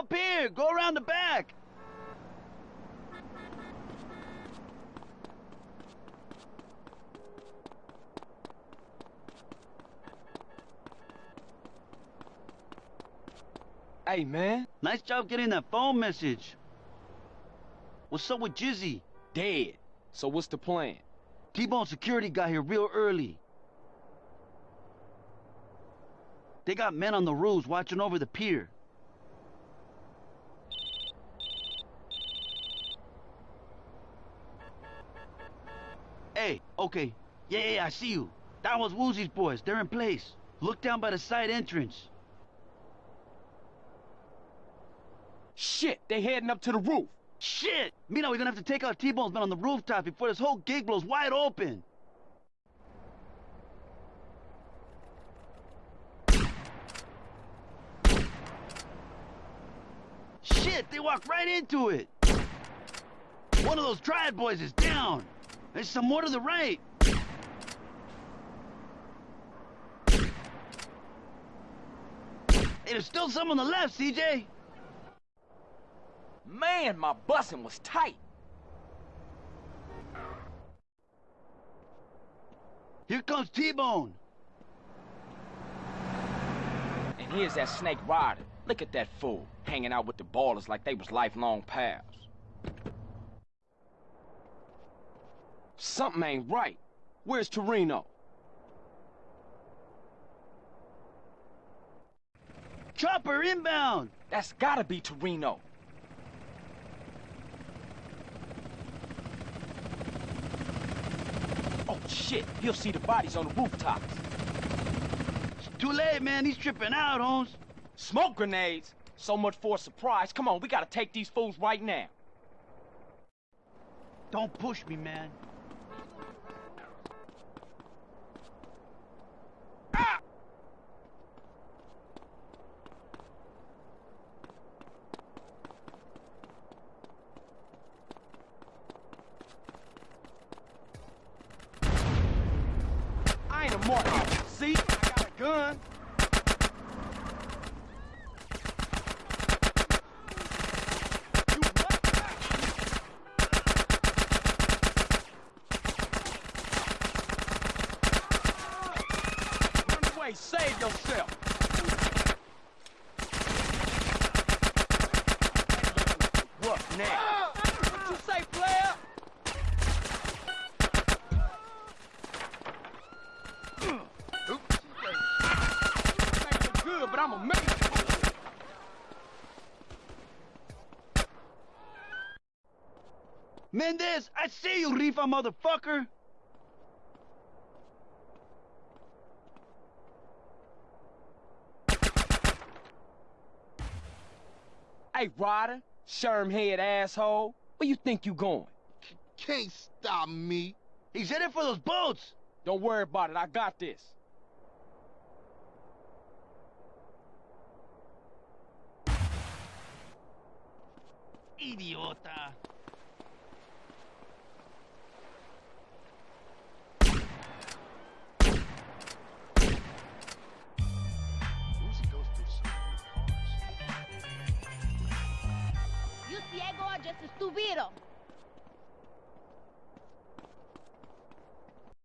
up here. Go around the back. Hey, man. Nice job getting that phone message. What's up with Jizzy? Dead. So what's the plan? T-Bone security got here real early. They got men on the roofs watching over the pier. Hey, okay. Yeah, yeah, I see you. That was Woozie's boys. They're in place. Look down by the side entrance. Shit, they're heading up to the roof. Shit! Mina, we're gonna have to take out T-Bone's men on the rooftop before this whole gig blows wide open. Shit, they walked right into it. One of those triad boys is down. There's some more to the right. Hey, there's still some on the left, CJ. Man, my busing was tight. Here comes T-Bone. And here's that snake Ryder. Look at that fool, hanging out with the ballers like they was lifelong pals. Something ain't right. Where's Toreno? Chopper inbound. That's gotta be Toreno. Oh shit, he'll see the bodies on the rooftops. It's too late, man. He's tripping out, Holmes. Smoke grenades? So much for a surprise. Come on, we gotta take these fools right now. Don't push me, man. Ain't a mark. See? I got a gun. Run away, save yourself. Mendez, I see you, Rifa motherfucker. Hey, Ryder, sherm head asshole, where you think you going? Can't stop me. He's headed for those boats. Don't worry about it, I got this. Idiota. Ciego just estúpido?